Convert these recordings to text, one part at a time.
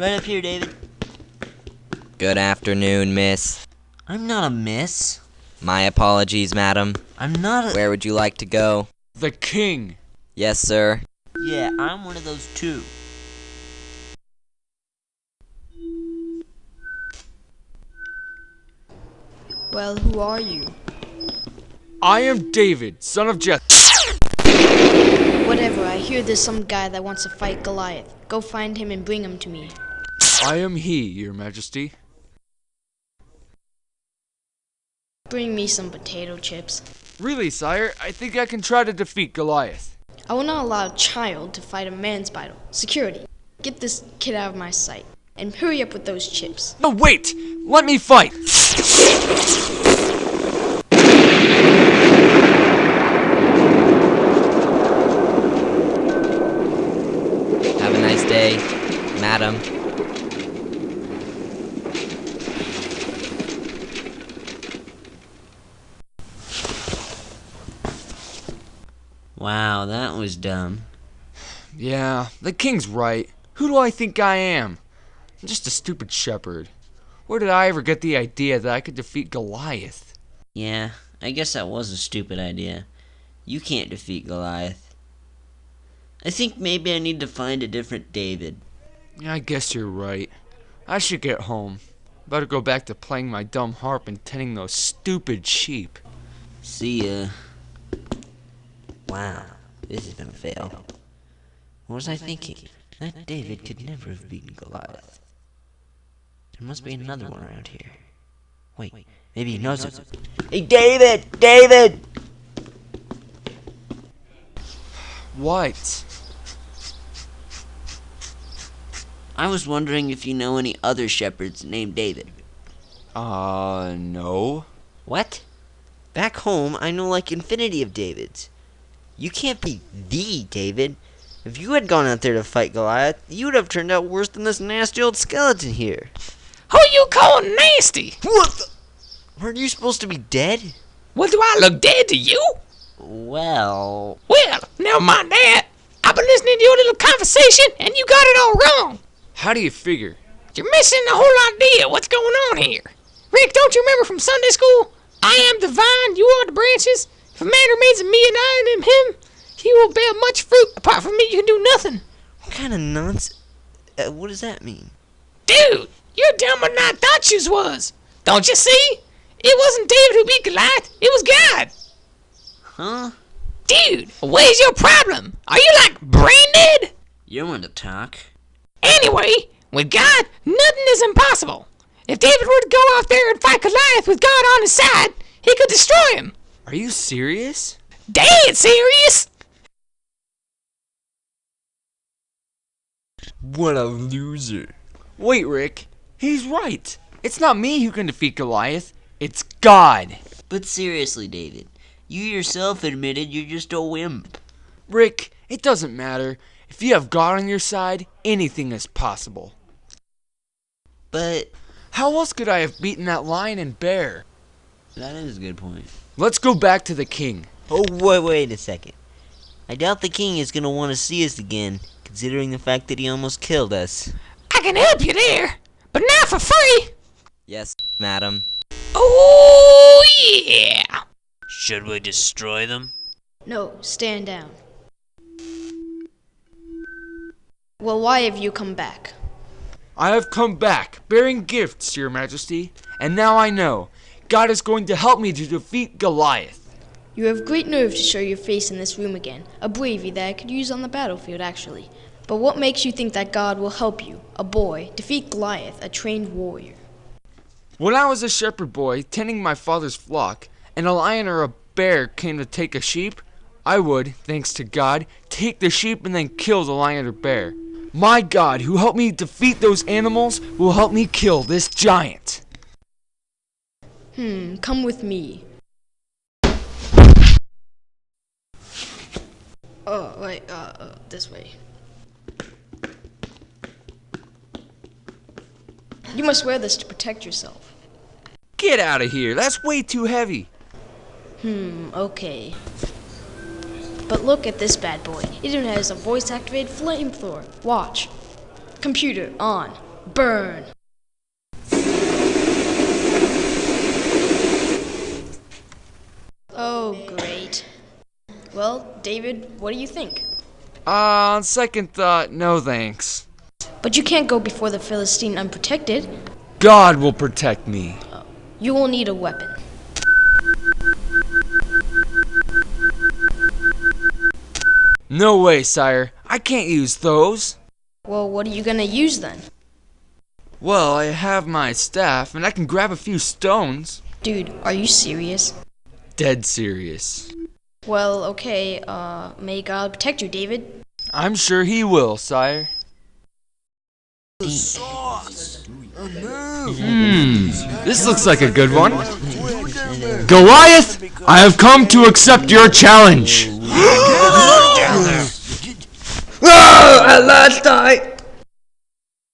Right up here, David. Good afternoon, miss. I'm not a miss. My apologies, madam. I'm not a. Where would you like to go? The king. Yes, sir. Yeah, I'm one of those too. Well, who are you? I am David, son of Jesse. Whatever, I hear there's some guy that wants to fight Goliath. Go find him and bring him to me. I am he, your majesty. Bring me some potato chips. Really, sire, I think I can try to defeat Goliath. I will not allow a child to fight a man's battle. Security, get this kid out of my sight. And hurry up with those chips. No, wait! Let me fight! Have a nice day, madam. Wow, that was dumb. Yeah, the king's right. Who do I think I am? I'm just a stupid shepherd. Where did I ever get the idea that I could defeat Goliath? Yeah, I guess that was a stupid idea. You can't defeat Goliath. I think maybe I need to find a different David. I guess you're right. I should get home. Better go back to playing my dumb harp and tending those stupid sheep. See ya. Wow, this is gonna fail. What was I thinking? That David could never have beaten Goliath. There must be another one around here. Wait, maybe he knows it. Hey, David! David! What? I was wondering if you know any other shepherds named David. Uh, no. What? Back home, I know like infinity of Davids. You can't be the David. If you had gone out there to fight Goliath, you would have turned out worse than this nasty old skeleton here. Who you calling nasty? What the? Weren't you supposed to be dead? Well, do I look dead to you? Well, Well, never mind that. I've been listening to your little conversation, and you got it all wrong. How do you figure? You're missing the whole idea of what's going on here. Rick, don't you remember from Sunday school? I am the vine, you are the branches. If a man remains in me and I in him, he will bear much fruit. Apart from me, you can do nothing. what kind of nonsense? Uh, what does that mean? Dude, you're dumber than I thought you was. Don't you see? It wasn't David who beat Goliath. It was God. Huh? Dude, where's your problem? Are you like brain dead? You want to talk? Anyway, with God, nothing is impossible. If David were to go out there and fight Goliath with God on his side, he could destroy him. Are you serious? Dead serious? What a loser. Wait, Rick. He's right. It's not me who can defeat Goliath. It's God. But seriously, David, you yourself admitted you're just a wimp. Rick, it doesn't matter. If you have God on your side, anything is possible. But How else could I have beaten that lion and bear? That is a good point. Let's go back to the king. Oh, wait, wait a second. I doubt the king is going to want to see us again, considering the fact that he almost killed us. I can help you there, but not for free. Yes, madam. Oh, yeah. Should we destroy them? No, stand down. Well, why have you come back? I have come back, bearing gifts, your majesty, and now I know. God is going to help me to defeat Goliath. You have great nerve to show your face in this room again. A bravery that I could use on the battlefield, actually. But what makes you think that God will help you, a boy, defeat Goliath, a trained warrior? When I was a shepherd boy, tending my father's flock, and a lion or a bear came to take a sheep, I would, thanks to God, take the sheep and then kill the lion or bear. My God, who helped me defeat those animals, will help me kill this giant. Hmm, come with me. Oh, wait, uh, uh, this way. You must wear this to protect yourself. Get out of here, that's way too heavy. Hmm, okay. But look at this bad boy. It even has a voice activated flamethrower. Watch. Computer, on. burn. Oh, great. Well, David, what do you think? Uh, on second thought, no thanks. But you can't go before the Philistine unprotected. God will protect me. You will need a weapon. No way, sire. I can't use those. Well, what are you gonna use then? Well, I have my staff, and I can grab a few stones. Dude, are you serious? Dead serious. Well, okay, uh, may God protect you, David. I'm sure he will, sire. Hmm, this looks like a good one. Goliath, I have come to accept your challenge. At last I.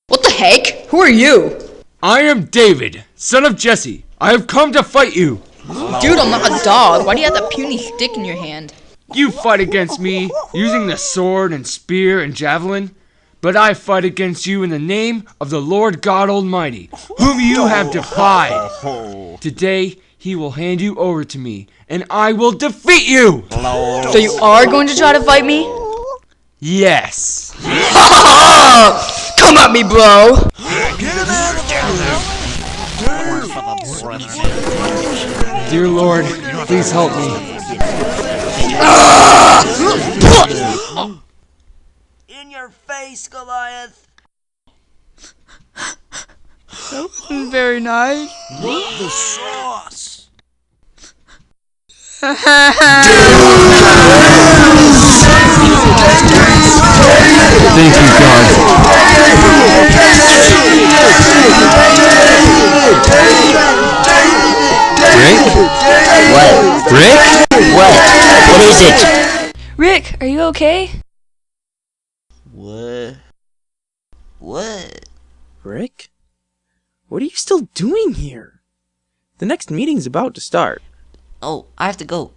What the heck? Who are you? I am David, son of Jesse. I have come to fight you. Dude, I'm not a dog. Why do you have that puny stick in your hand? You fight against me using the sword and spear and javelin, but I fight against you in the name of the Lord God Almighty, whom you have defied. Today, he will hand you over to me, and I will defeat you! So you are going to try to fight me? Yes! Come at me, bro! Dear Lord, please help me. In your face, Goliath! Very nice. The sauce! Thank you, God. What? Rick? What? What is it? Rick, are you okay? What? What? Rick? What are you still doing here? The next meeting's about to start. Oh, I have to go.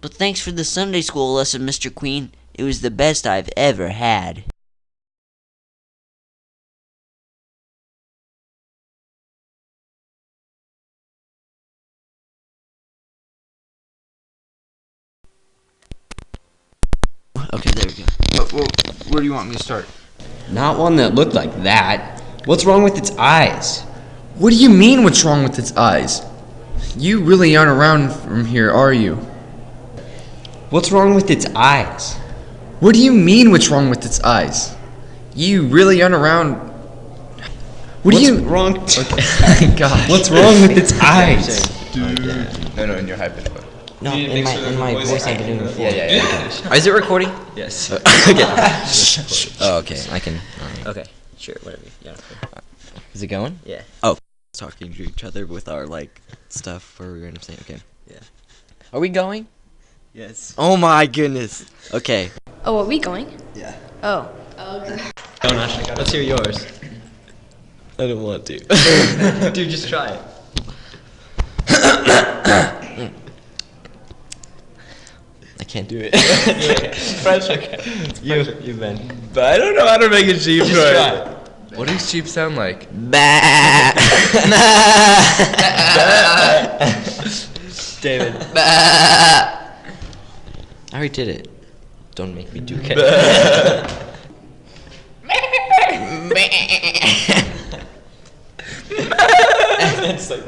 But thanks for the Sunday school lesson, Mr. Queen. It was the best I've ever had. Want me to start? Not one that looked like that. What's wrong with its eyes? What do you mean, what's wrong with its eyes? You really aren't around from here, are you? What's wrong with its eyes? What do you mean, what's wrong with its eyes? You really aren't around. What What's do you. wrong? God. What's wrong with its eyes? Dude. No, no, in your hype input. No, in my, in my voice I've been doing before. Yeah, yeah, yeah. Is it recording? yes. okay. oh, okay. I can. Okay, sure, whatever. Yeah. Is it going? Yeah. Oh, talking to each other with our like stuff where we're gonna say okay. Yeah. Are we going? Yes. Oh my goodness. Okay. Oh, are we going? Yeah. Oh. Oh. Okay. Don't actually. Let's hear yours. I don't want to. Dude, just try it. I can't do it. French, okay. you, you Ben. But I don't know how to make a sheep Just noise. try. What does sheep sound like? David. I already did it. Don't make me do it. it's like